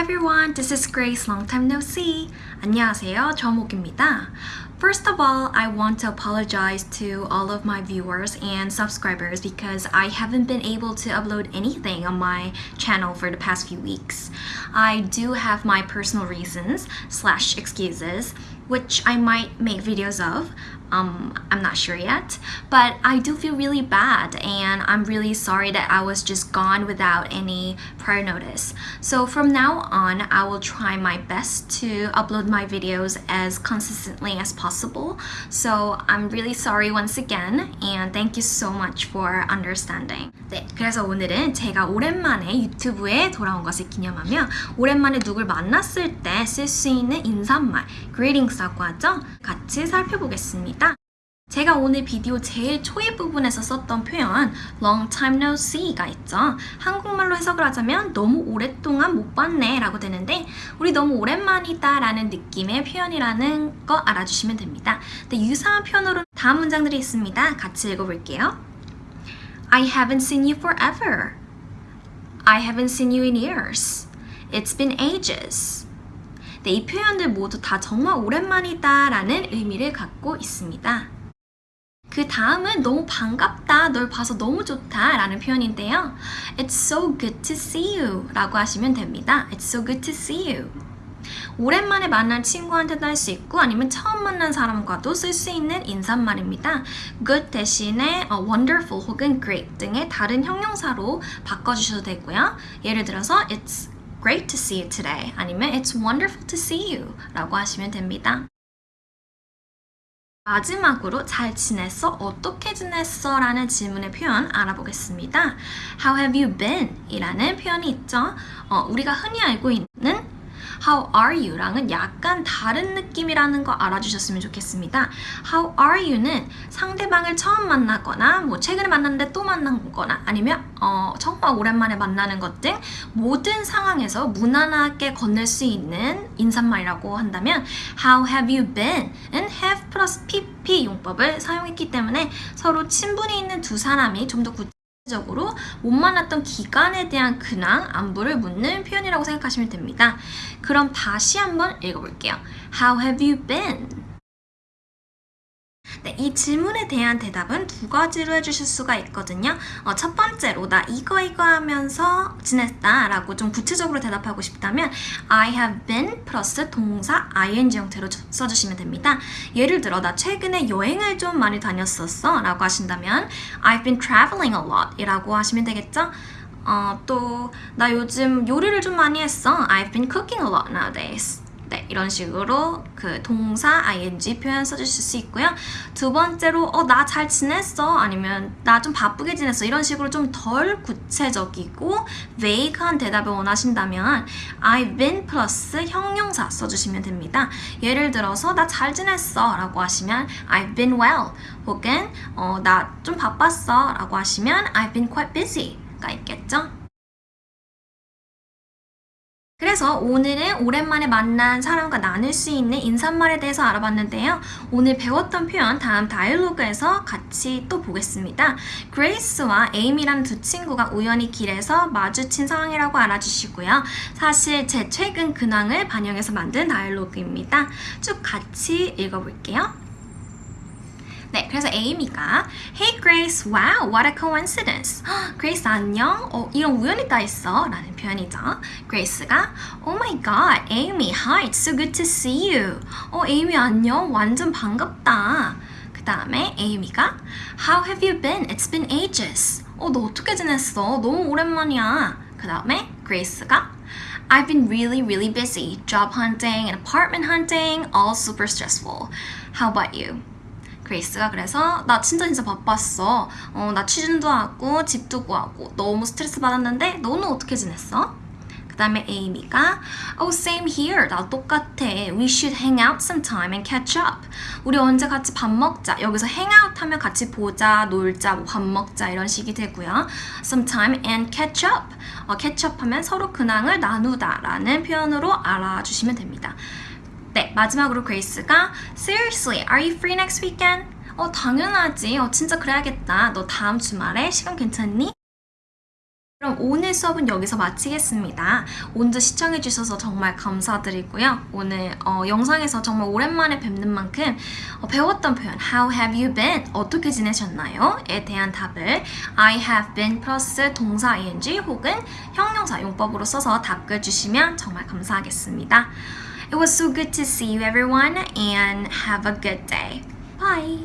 Hi everyone, this is Grace. Long time no see. 안녕하세요, 저목입니다. First of all, I want to apologize to all of my viewers and subscribers because I haven't been able to upload anything on my channel for the past few weeks. I do have my personal reasons slash excuses which I might make videos of. Um, I'm not sure yet, but I do feel really bad and I'm really sorry that I was just gone without any prior notice. So from now on, I will try my best to upload my videos as consistently as possible. So I'm really sorry once again and thank you so much for understanding. 네, 그래서 오늘은 제가 오랜만에 유튜브에 돌아온 것을 기념하며 오랜만에 누굴 만났을 때 쓸 수 있는 인사말, greetings라고 하죠? 같이 살펴보겠습니다. 제가 오늘 비디오 제일 초입 부분에서 썼던 표현 long time no see가 있죠. 한국말로 해석을 하자면 너무 오랫동안 못 봤네 라고 되는데 우리 너무 오랜만이다 라는 느낌의 표현이라는 거 알아주시면 됩니다. 근데 유사한 표현으로 다음 문장들이 있습니다. 같이 읽어볼게요. I haven't seen you forever. I haven't seen you in years. It's been ages. 네, 이 표현들 모두 다 정말 오랜만이다 라는 의미를 갖고 있습니다. 그 다음은 너무 반갑다, 널 봐서 너무 좋다 라는 표현인데요. It's so good to see you 라고 하시면 됩니다. It's so good to see you. 오랜만에 만난 친구한테도 할 수 있고 아니면 처음 만난 사람과도 쓸 수 있는 인사말입니다. good 대신에 wonderful 혹은 great 등의 다른 형용사로 바꿔주셔도 되고요. 예를 들어서 It's great to see you today 아니면 It's wonderful to see you 라고 하시면 됩니다. 마지막으로 잘 지냈어? 어떻게 지냈어? 라는 질문의 표현 알아보겠습니다. How have you been? 이라는 표현이 있죠. 어, 우리가 흔히 알고 있는 How are you? 랑은 약간 다른 느낌이라는 거 알아주셨으면 좋겠습니다. How are you는 상대방을 처음 만나거나 뭐 최근에 만났는데 또 만난 거나 아니면 어, 정말 오랜만에 만나는 것 등 모든 상황에서 무난하게 건넬 수 있는 인사말이라고 한다면 How have you been? 은 have 플러스 pp 용법을 사용했기 때문에 서로 친분이 있는 두 사람이 좀더 구체 적으로 못 만났던 기간에 대한 근황, 안부를 묻는 표현이라고 생각하시면 됩니다. 그럼 다시 한번 읽어볼게요. How have you been? 네, 이 질문에 대한 대답은 두 가지로 해주실 수가 있거든요. 어, 첫 번째로 나 이거 이거 하면서 지냈다 라고 좀 구체적으로 대답하고 싶다면 I have been 플러스 동사 ing 형태로 써주시면 됩니다. 예를 들어 나 최근에 여행을 좀 많이 다녔었어 라고 하신다면 I've been traveling a lot 이라고 하시면 되겠죠? 어, 또 나 요즘 요리를 좀 많이 했어 I've been cooking a lot nowadays 네, 이런 식으로 그 동사 ing 표현 써주실 수 있고요. 두 번째로 어, 나 잘 지냈어 아니면 나 좀 바쁘게 지냈어 이런 식으로 좀 덜 구체적이고 vague한 대답을 원하신다면 I've been 플러스 형용사 써주시면 됩니다. 예를 들어서 나 잘 지냈어 라고 하시면 I've been well 혹은 어, 나 좀 바빴어 라고 하시면 I've been quite busy가 있겠죠. 그래서 오늘은 오랜만에 만난 사람과 나눌 수 있는 인사말에 대해서 알아봤는데요. 오늘 배웠던 표현 다음 다이얼로그에서 같이 또 보겠습니다. 그레이스와 에이미라는 두 친구가 우연히 길에서 마주친 상황이라고 알아주시고요. 사실 제 최근 근황을 반영해서 만든 다이얼로그입니다. 쭉 같이 읽어볼게요. 네, 그래서 에이미가 Hey Grace, wow, what a coincidence. Grace 안녕? 어, 이런 우연이 다 있어. 라는 표현이죠. Grace가 Oh my god, Amy, hi, it's so good to see you. 어, 에이미 안녕? 완전 반갑다. 그 다음에 에이미가 How have you been? It's been ages. 어, 너 어떻게 지냈어? 너무 오랜만이야. 그 다음에 그레이스가 I've been really, really busy. Job hunting and apartment hunting, all super stressful. How about you? 그레이스가 그래서 나 진짜 진짜 바빴어. 어, 나 취준도 하고 집도 구하고 너무 스트레스 받았는데 너는 어떻게 지냈어? 그 다음에 에이미가 Oh, same here. 나 똑같아. We should hang out sometime and catch up. 우리 언제 같이 밥 먹자. 여기서 hang out 하면 같이 보자, 놀자, 뭐 밥 먹자 이런 식이 되고요. Sometime and catch up. 어, catch up 하면 서로 근황을 나누다 라는 표현으로 알아주시면 됩니다. 네, 마지막으로 Grace가 Seriously, are you free next weekend? 어, 당연하지. 어, 진짜 그래야겠다. 너 다음 주말에 시간 괜찮니? 그럼 오늘 수업은 여기서 마치겠습니다. 오늘 시청해주셔서 정말 감사드리고요. 오늘 어, 영상에서 정말 오랜만에 뵙는 만큼 어, 배웠던 표현 How have you been? 어떻게 지내셨나요? 에 대한 답을 I have been 플러스 동사 ing 혹은 형용사 용법으로 써서 답글 주시면 정말 감사하겠습니다. It was so good to see you everyone and have a good day. Bye!